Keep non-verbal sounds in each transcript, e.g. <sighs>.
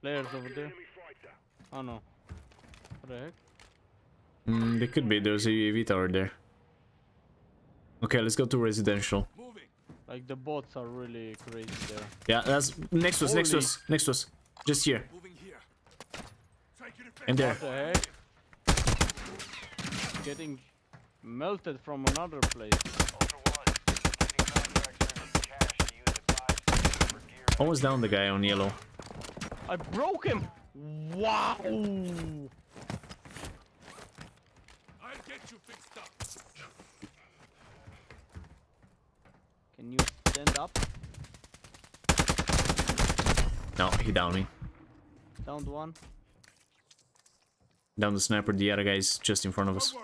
Players over there. Oh no. What the heck? Mm, they could be. There's a UAV tower there. Okay, let's go to residential. Like the bots are really crazy there. Yeah, that's next to us, next to us, next to us. Just here. And there. What the heck? Getting melted from another place. Almost down the guy on yellow. I broke him! Wow! I'll get you fixed up. Can you stand up? No, he downed me. Downed one. Down the sniper, the other guy is just in front of us.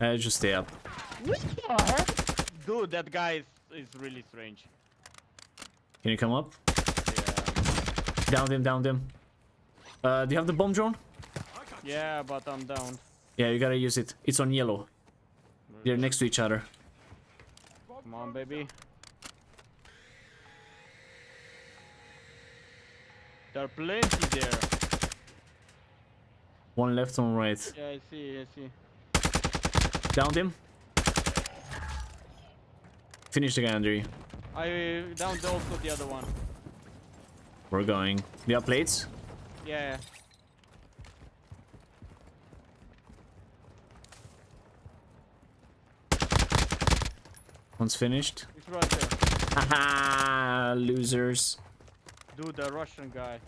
Uh, just stay up. What the? Dude, that guy is, is really strange. Can you come up? Yeah. Down him, down him. Uh, do you have the bomb drone? Yeah, but I'm down. Yeah, you gotta use it. It's on yellow. They're next to each other. Come on, baby. There are plenty there. One left, one right. Yeah, I see, I see. Downed him. Finish the guy under you. I downed also the other one. We're going. You have plates? Yeah. One's finished. It's right there. Haha, losers. Dude, the Russian guy.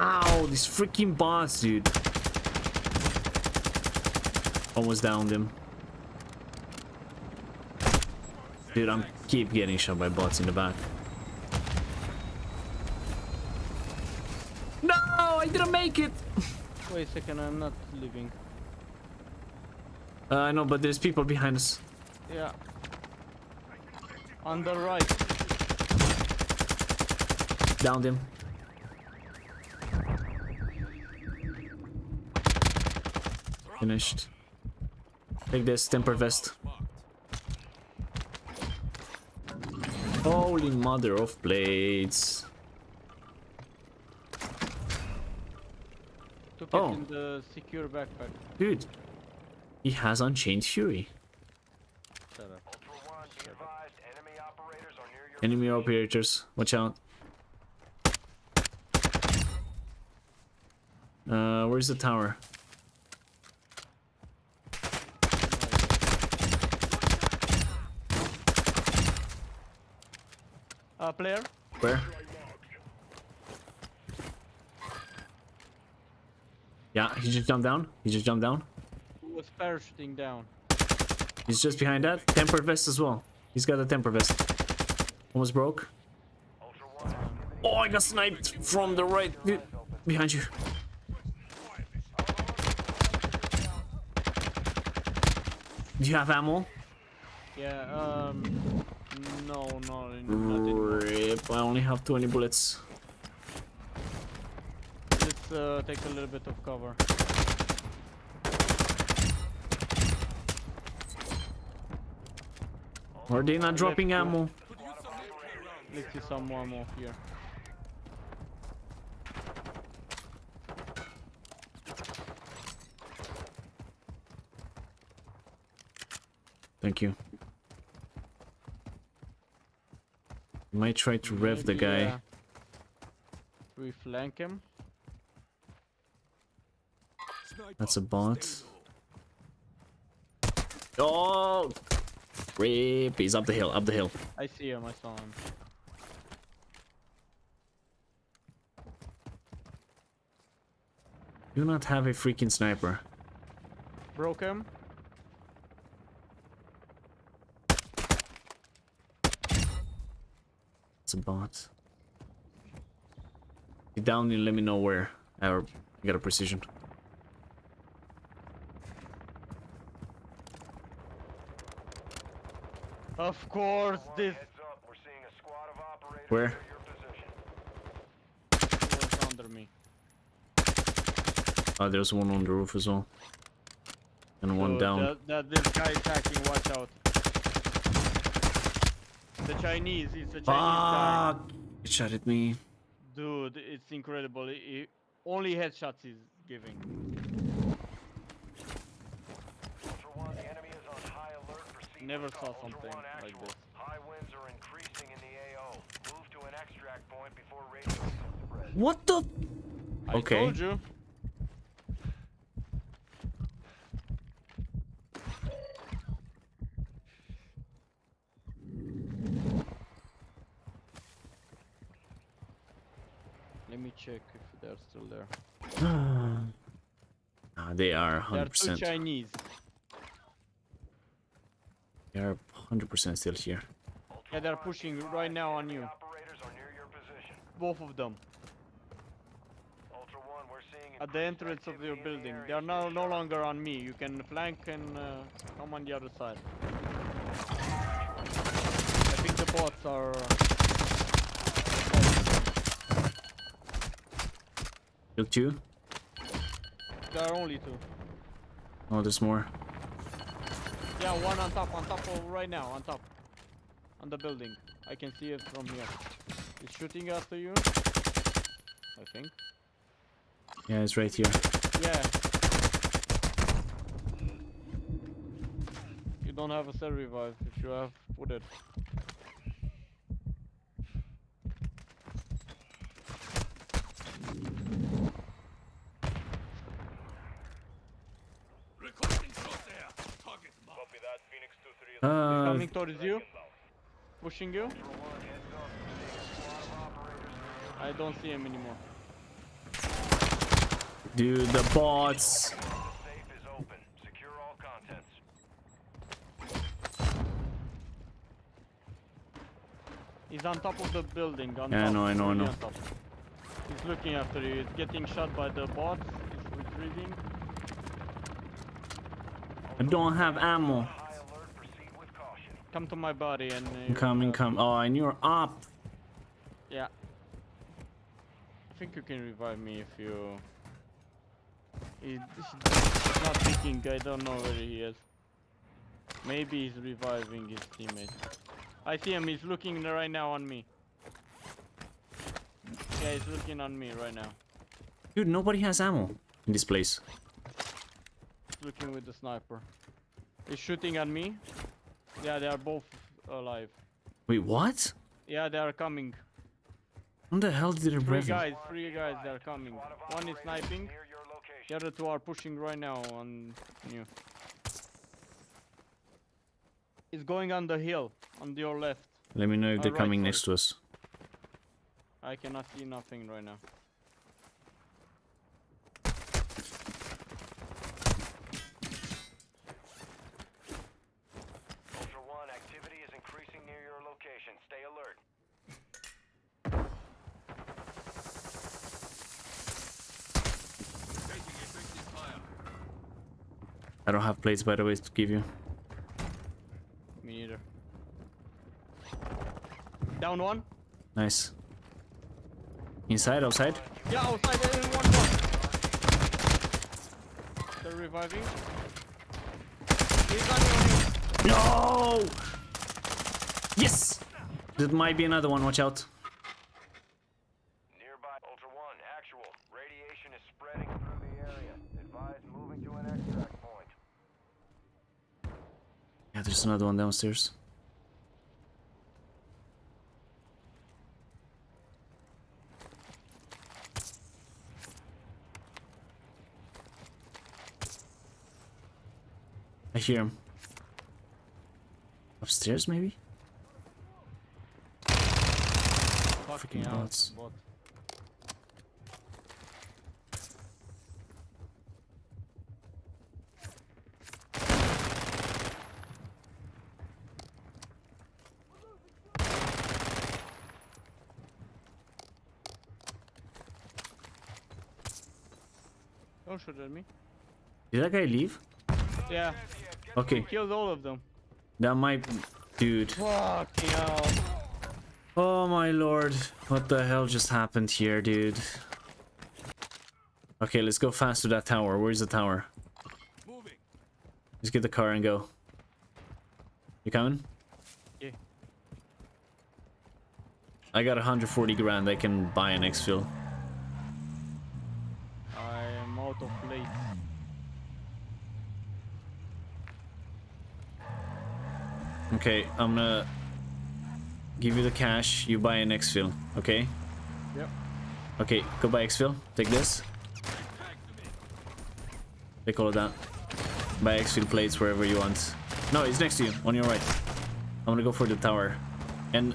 Ow, these freaking bots, dude. Almost downed him. Dude, I'm keep getting shot by bots in the back. No, I didn't make it. <laughs> Wait a second, I'm not leaving. Uh, I know, but there's people behind us. Yeah. On the right. Downed him. Finished. Take this temper vest. Holy mother of blades. Took Oh. in the secure backpack. Dude, he has Unchained Fury. Shut up. Enemy operators, watch out. Uh, where's the tower? Player? Where? Yeah, he just jumped down. He just jumped down. Who was parachuting down? He's just behind that. Temper vest as well. He's got a temper vest. Almost broke. Oh, I got sniped from the right. Behind you. Do you have ammo? Yeah, um... No, no. Rip, I only have 20 bullets. Let's uh, take a little bit of cover. Are they not dropping Let's ammo? Let's see some more more here. Thank you. Might try to rev the guy. uh, we flank him. That's a bot. Oh! Rip, he's up the hill, up the hill. I see him, I saw him. Do not have a freaking sniper. Broke him. It's a bot. Get down and let me know where. Or got a precision. Of course, this Where? was under me. Oh, there's one on the roof as well. And one down. That, that this guy is hacking. Watch out. The Chinese. It's a Chinese guy. Fuck! It shot at me. Dude, it's incredible. He, he- only headshots he's giving. One, the enemy is on high alert. Proceed Never saw something like this. High winds are increasing in the AO. Move to an extract point before radio spread. What the? I Okay. told you. Let me check if they're still there. <sighs> Ah, they are There are two 100%. Chinese. They are 100% still here. Yeah, they're pushing right now on you. Operators are near your position. Both of them. Ultra One, we're seeing At the entrance of your activity in the building. They are now no longer on me. You can flank and uh, come on the other side. I think the bots are. Kill two. there are only two. Oh, there's more. Yeah, one on top, on top right now, on top. On the building. I can see it from here. He's shooting after you. I think. Yeah, it's right here. Yeah. You don't have a self revive. If you have, put it. Copy that, Phoenix 2-3. Uh, Coming towards you. Pushing you. Ultra One, heads up. Seeing a squad of operators near your I don't see him anymore. dude, the bots. Is open. Secure all contents. He's on top of the building. On Yeah, I know, I know, I know. He's looking after you. He's getting shot by the bots. He's retreating. I don't have ammo. High alert. Proceed with caution. Come to my body and. Uh, I'm coming, come. Oh, and you're up. Yeah. I think you can revive me if you. He's not thinking. I don't know where he is. Maybe he's reviving his teammate. I see him. He's looking right now on me. Yeah, he's looking on me right now. Dude, nobody has ammo in this place. He's looking with the sniper. He's shooting at me. Yeah, they are both alive. Wait, what? Yeah, they are coming. When the hell did it Three rev? guys, three guys, they are coming. One is sniping. Near your location. The other two are pushing right now on you. It's going on the hill, on your left. Let me know if they're Alright, coming next to us. I cannot see nothing right now. Ultra One, activity is increasing near your location. Stay alert. I don't have plates, by the way, to give you. Me neither. Down one. Nice. Inside, outside? Yeah, outside is one more. They're reviving. He's on you. No! Yes! There might be another one, watch out. Nearby, Ultra One, actual. Radiation is spreading through the area. Advise moving to an extract point. Yeah, there's another one downstairs. I hear him. Upstairs, maybe? Fucking Freaking hell, bots. Don't shoot at me. Did that guy leave? Yeah, Okay, killed all of them. that might... Dude. Fucking hell. Oh my lord. What the hell just happened here, dude? Okay, let's go fast to that tower. Where's the tower? Moving. Let's get the car and go. You coming? Yeah. I got 140 grand. I can buy an exfil. Out of plates. Okay, I'm gonna give you the cash. You buy an exfil. Okay. Yep. Okay, go buy exfil. Take this. Take all of that. Buy exfil plates wherever you want. No, it's next to you, on your right. I'm gonna go for the tower. And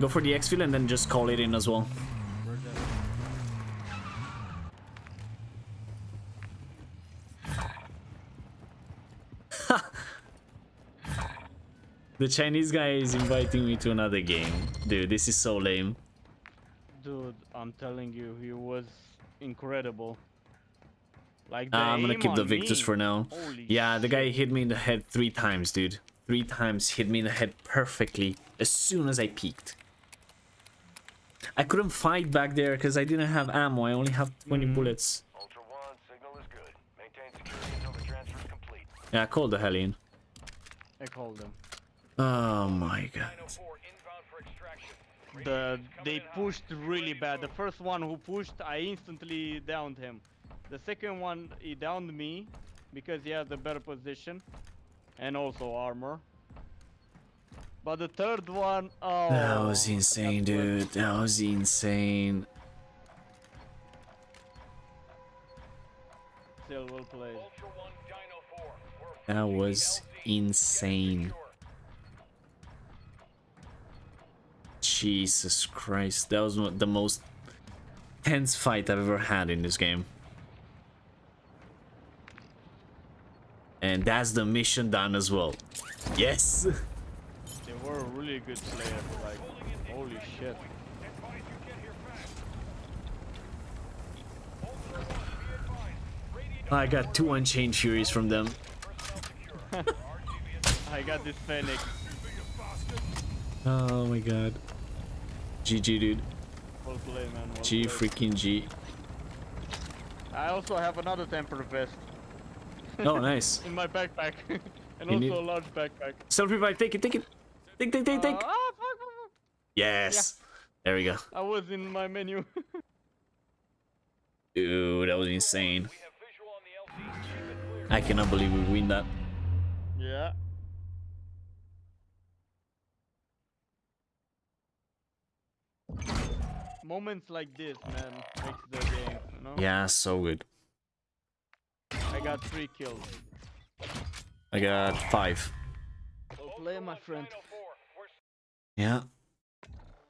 go for the exfil and then just call it in as well. Where's that? The Chinese guy is inviting me to another game. Dude, this is so lame. Dude, I'm telling you, he was incredible. Like the Uh, I'm gonna keep the on Victus me. for now. Holy Yeah, the guy hit me in the head three times, dude. Three times hit me in the head perfectly as soon as I peeked. I couldn't fight back there because I didn't have ammo. I only have 20 Mhm. bullets. Ultra One, signal is good. Maintain security until the transfer is complete. Yeah, I called the hell in. I called him. Oh my god. 904 inbound for extraction. The they pushed really bad. The first one who pushed, I instantly downed him. The second one, he downed me because he has a better position and also armor. But the third one, oh, That was insane, dude. That was insane. Still well played. Ultra One, Dino 4. We're That was insane. Jesus Christ. That was the most tense fight I've ever had in this game. And that's the mission done as well. Yes! <laughs> They were a really good players. Like, holy shit. Advise you get here fast. Ultra One, be advised. Radiant I got two Unchained Furies from them. personnel secure. RGB is I got this Phoenix. Oh my god. GG, dude. Well played, man. Well G played. freaking G. I also have another temper vest Oh, <laughs> nice. in my backpack. <laughs> and You also need- a large backpack. Self revive, take it, take it. Take, take, take, take. Uh, ah, fuck, fuck, fuck. Yes. There we go. I was in my menu. <laughs> Dude, that was insane. We have visual on the LZ. Keep it clear. I cannot believe we win that. yeah. Moments like this, man, makes the game, you know? Yeah, so good. I got three kills. I got five. Well play, my friend. Dino 4, we're Yeah.